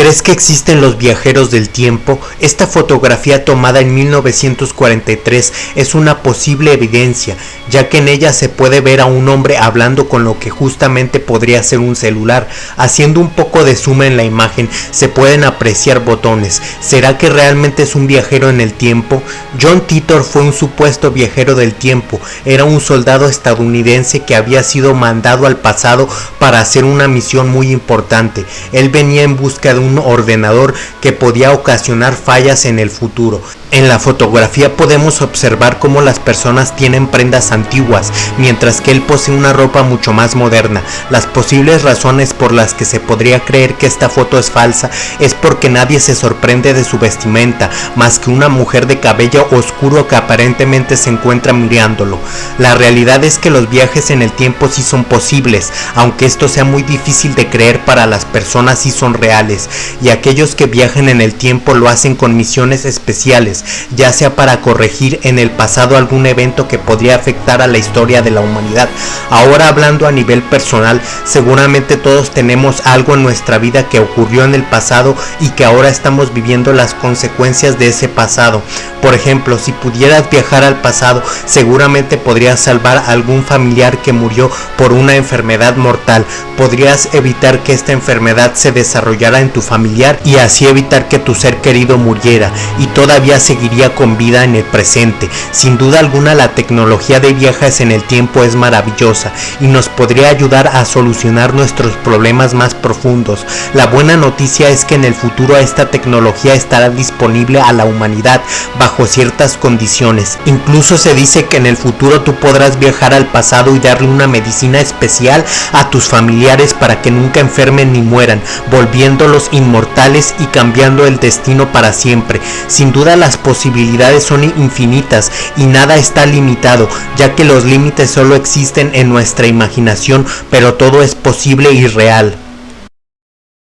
¿Crees que existen los viajeros del tiempo? Esta fotografía tomada en 1943 es una posible evidencia, ya que en ella se puede ver a un hombre hablando con lo que justamente podría ser un celular. Haciendo un poco de zoom en la imagen se pueden apreciar botones. ¿Será que realmente es un viajero en el tiempo? John Titor fue un supuesto viajero del tiempo. Era un soldado estadounidense que había sido mandado al pasado para hacer una misión muy importante. Él venía en busca de un ordenador que podía ocasionar fallas en el futuro. En la fotografía podemos observar cómo las personas tienen prendas antiguas, mientras que él posee una ropa mucho más moderna. Las posibles razones por las que se podría creer que esta foto es falsa es porque nadie se sorprende de su vestimenta, más que una mujer de cabello oscuro que aparentemente se encuentra mirándolo. La realidad es que los viajes en el tiempo sí son posibles, aunque esto sea muy difícil de creer para las personas sí son reales, y aquellos que viajan en el tiempo lo hacen con misiones especiales ya sea para corregir en el pasado algún evento que podría afectar a la historia de la humanidad. Ahora hablando a nivel personal, seguramente todos tenemos algo en nuestra vida que ocurrió en el pasado y que ahora estamos viviendo las consecuencias de ese pasado. Por ejemplo, si pudieras viajar al pasado, seguramente podrías salvar a algún familiar que murió por una enfermedad mortal. Podrías evitar que esta enfermedad se desarrollara en tu familiar y así evitar que tu ser querido muriera y todavía seguiría con vida en el presente. Sin duda alguna la tecnología de viajes en el tiempo es maravillosa y nos podría ayudar a solucionar nuestros problemas más profundos. La buena noticia es que en el futuro esta tecnología estará disponible a la humanidad bajo ciertas condiciones. Incluso se dice que en el futuro tú podrás viajar al pasado y darle una medicina especial a tus familiares para que nunca enfermen ni mueran, volviéndolos inmortales y cambiando el destino para siempre. Sin duda las posibilidades son infinitas y nada está limitado, ya que los límites solo existen en nuestra imaginación, pero todo es posible y real.